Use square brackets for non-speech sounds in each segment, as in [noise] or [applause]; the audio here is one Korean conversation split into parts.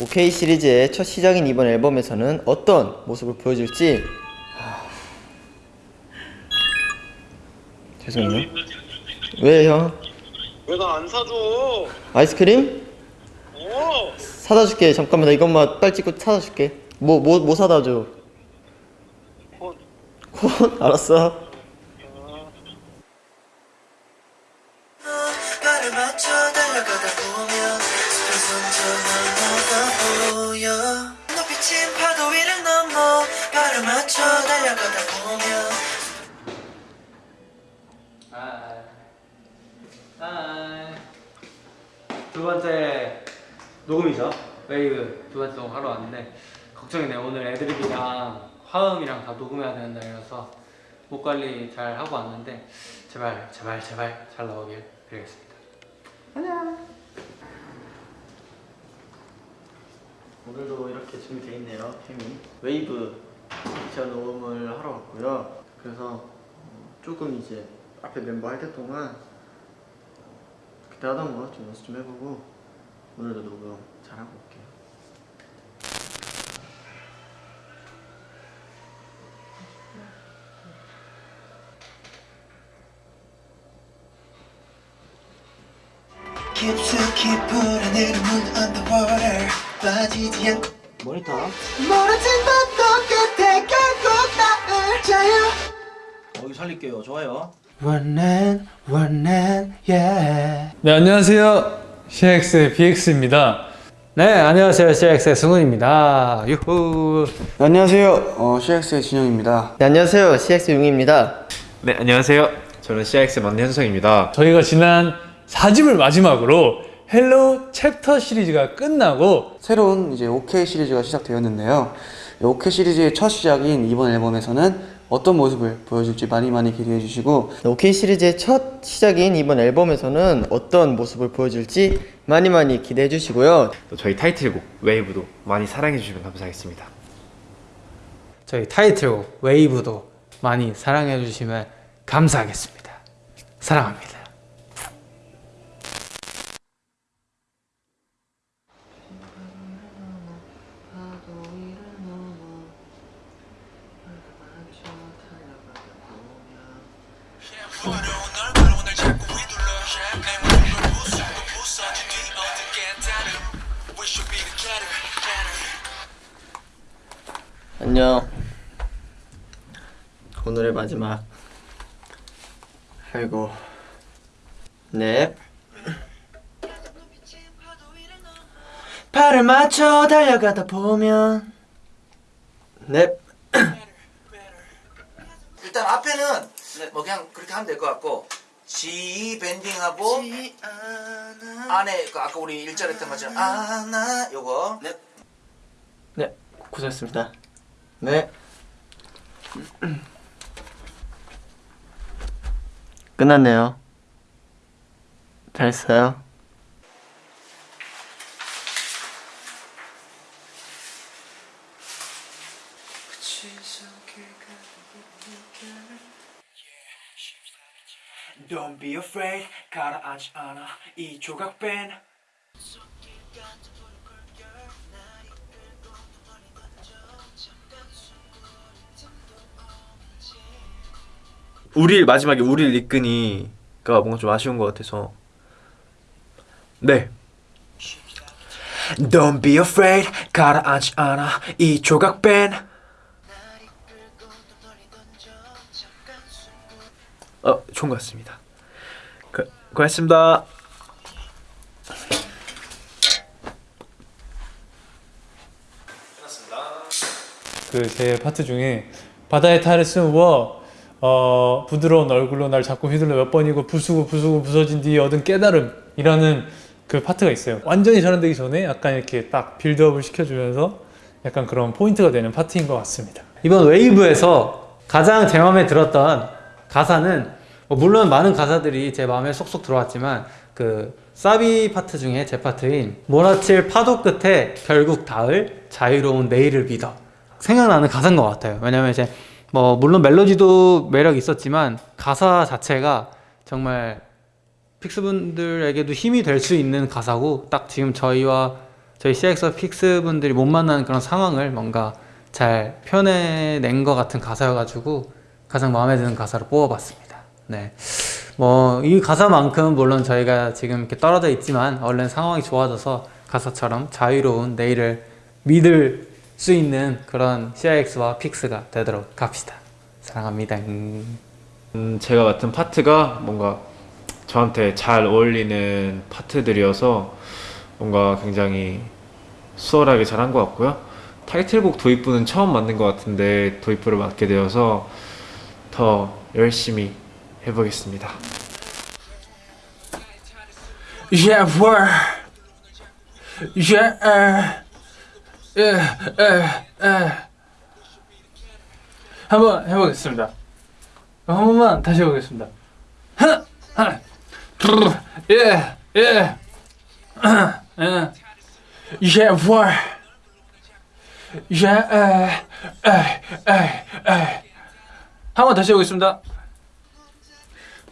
OK 시리즈의 첫 시작인 이번 앨범에서는 어떤 모습을 보여줄지 하... 죄송해요 왜 형? 왜 나 안 사줘? 아이스크림? 어? 사다 줄게 잠깐만 나 이것만 빨리 찍고 사다 줄게 뭐 뭐 뭐 사다 줘? 어, 콘? 알았어 발을 맞춰 달려가다 보면. 두 번째 녹음이죠? 웨이브 두 번째 녹음 하러 왔는데 걱정이네 오늘 애드립이랑 화음이랑 다 녹음해야 되는 날이라서 목 관리 잘 하고 왔는데 제발 제발 제발 잘 나오길 빌겠습니다. 오늘도 이렇게 준비되어 있네요 캠이 웨이브 제가 녹음을 하러 왔고요. 그래서 어, 조금 이제 앞에 멤버 할 때 동안 그때 하던 거 좀 연습 좀 해보고 오늘도 녹음 잘하고 올게요. 깊숙이 불어내는 문 underwater 빠지지 않고 모니터. 멀어진 것 똑같아 결국 나를 자유 여기 살릴게요. 좋아요. 원한 원한 yeah. 네 안녕하세요. CX의 BX입니다. 네 안녕하세요. CX의 승훈입니다. 유후. 안녕하세요. 어, CX의 진영입니다. 네, 안녕하세요. CX 용입니다. 네 안녕하세요. 저는 CIX 막내 현석입니다. 저희가 지난 4집을 마지막으로 HELLO Chapter 시리즈가 끝나고 새로운 이제 OK 시리즈가 시작되었는데요. 이 OK 시리즈의 첫 시작인 이번 앨범에서는 어떤 모습을 보여줄지 많이 많이 기대해 주시고 OK 시리즈의 첫 시작인 이번 앨범에서는 어떤 모습을 보여줄지 많이 많이 기대해 주시고요. 또 저희 타이틀곡 WAVE도 많이 사랑해 주시면 감사하겠습니다. 저희 타이틀곡 웨이브도 많이 사랑해 주시면 감사하겠습니다. 사랑합니다 안녕. 오늘의 마지막. 아이고. 넵 발을 맞춰 달려가다 보면. 넵. 일단 앞에는 뭐 그냥 그렇게 하면 될 것 같고 G 밴딩하고 안에 그 아까 우리 일절 했던 것처럼 아나 요거 네, 고생했습니다. 네. [clears throat] 끝났네요. 잘했어요. Don't be afraid 가라앉지 않아 이 조각 밴. 우릴 마지막에 우릴 이끈이가 뭔가 좀 아쉬운 것 같아서. 네. Don't be afraid. 가라앉지 않아 이 조각 밴. 어, 좋은 것 같습니다 그, 고맙습니다. 그 제 파트 중에 바다의 탈을 쓴 우어 어, 부드러운 얼굴로 날 자꾸 휘둘러 몇 번이고 부수고 부수고 부서진 뒤 얻은 깨달음이라는 그 파트가 있어요. 완전히 전환되기 전에 약간 이렇게 딱 build-up을 시켜주면서 약간 그런 포인트가 되는 파트인 것 같습니다. 이번 WAVE에서 가장 제 마음에 들었던 가사는 뭐 물론 많은 가사들이 제 마음에 쏙쏙 들어왔지만 그 사비 파트 중에 제 파트인 몰아칠 파도 끝에 결국 닿을 자유로운 내일을 믿어 생각나는 가사인 것 같아요 왜냐면 이제 뭐 물론 멜로디도 매력 있었지만 가사 자체가 정말 FIX분들에게도 힘이 될 수 있는 가사고 딱 지금 저희와 저희 CIX와 FIX 분들이 못 만나는 그런 상황을 뭔가 잘 표현해낸 것 같은 가사여가지고 가장 마음에 드는 가사로 뽑아봤습니다. 네. 뭐, 이 가사만큼 물론 저희가 지금 이렇게 떨어져 있지만 얼른 상황이 좋아져서 가사처럼 자유로운 내일을 믿을 수 있는 그런 CIX와 픽스가 되도록 합시다. 사랑합니다. 음. 음, 제가 맡은 파트가 뭔가 저한테 잘 어울리는 파트들이어서 뭔가 굉장히 수월하게 잘한 것 같고요. 타이틀곡 도입부는 처음 만든 것 같은데 도입부를 맡게 되어서 더 열심히 해보겠습니다. Yeah, word. Yeah, uh, yeah, uh, uh. 한번 해보겠습니다. 한 번만 다시 해보겠습니다. 하나, 둘, yeah, yeah, uh, yeah, word. Yeah, uh, uh, uh, uh. 한번 다시 해보겠습니다.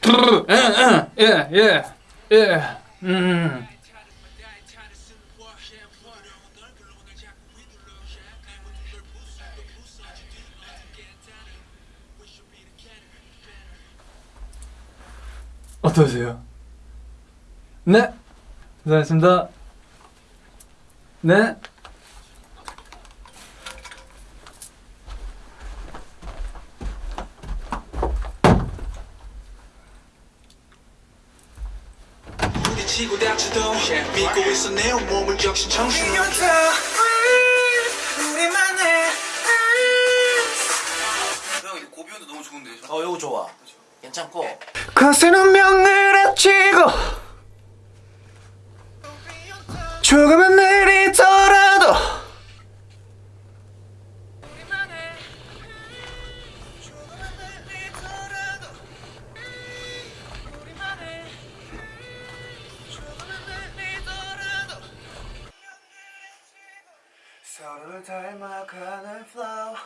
둘, uh, uh, yeah, yeah, yeah. 음. 어떠세요? 네, 고생하셨습니다. 네. 부딪히고 다쳐도 믿고 있어 내 온몸을 적신 정신 우리만의 형 고비온도 너무 좋은데. 어 이거 좋아. 괜찮고. 거센 운명을 앞치고 조금은 내 서로를 닮아가는 flow.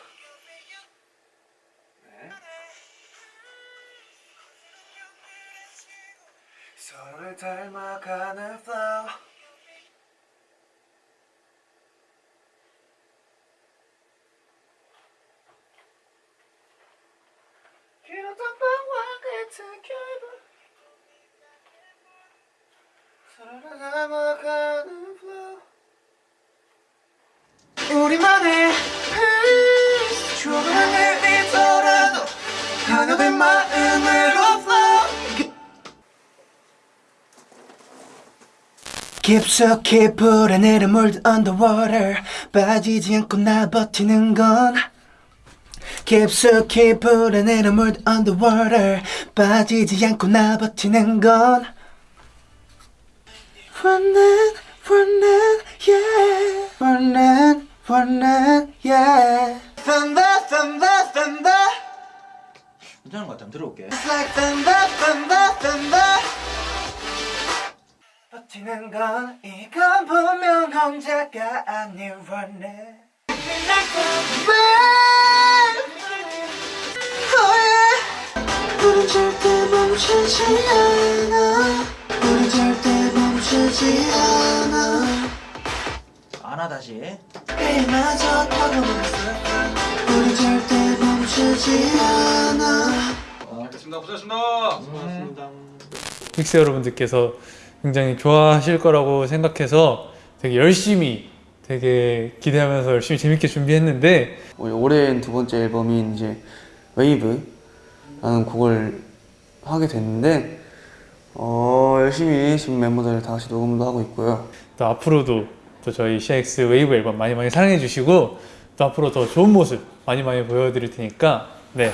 서로를 닮아가는 flow. 길었던 밤과 같은 결국 서로를 닮아가는 flow 우리만의 조금은 내리더라도 하나된 마음으로 깊숙이 불어내려 물든 underwater 빠지지 않고 나 버티는 건. 깊숙이 불어내려 물든 underwater 빠지지 않고 나 버티는 건. Running running yeah running running yeah thunder thunder thunder 괜찮은 것 같아. 한번 들어볼게. It's like thunder thunder thunder 버티는 건 이건 분명 혼자가 아니었네 우린 절대 멈추지 않아 우린 절대 멈추지 않아 안아 다시. 이마저 타고 우린 절대 멈추지 않아. FIX 여러분들께서 굉장히 좋아하실 거라고 생각해서 되게 열심히 되게 기대하면서 열심히 재밌게 준비했는데 어, 올해 두 번째 앨범인 이제 WAVE라는 곡을 하게 됐는데 어, 열심히 지금 멤버들 다 같이 녹음도 하고 있고요. 또 앞으로도 또 저희 CIX WAVE 앨범 많이 많이 사랑해 주시고 또 앞으로 더 좋은 모습 많이 많이 보여드릴 테니까 네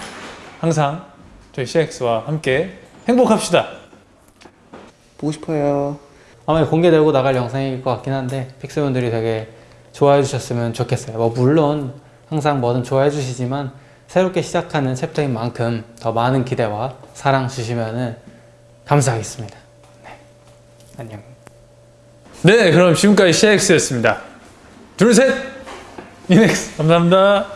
항상 저희 CIX와 함께 행복합시다. 보고 싶어요. 아마 공개되고 나갈 영상일 것 같긴 한데 FIX분들이 되게 좋아해 주셨으면 좋겠어요. 뭐 물론 항상 뭐든 좋아해 주시지만 새롭게 시작하는 챕터인 만큼 더 많은 기대와 사랑 주시면은 감사하겠습니다. 네. 안녕. 네 그럼 지금까지 CX였습니다. 둘 셋 이넥스 감사합니다.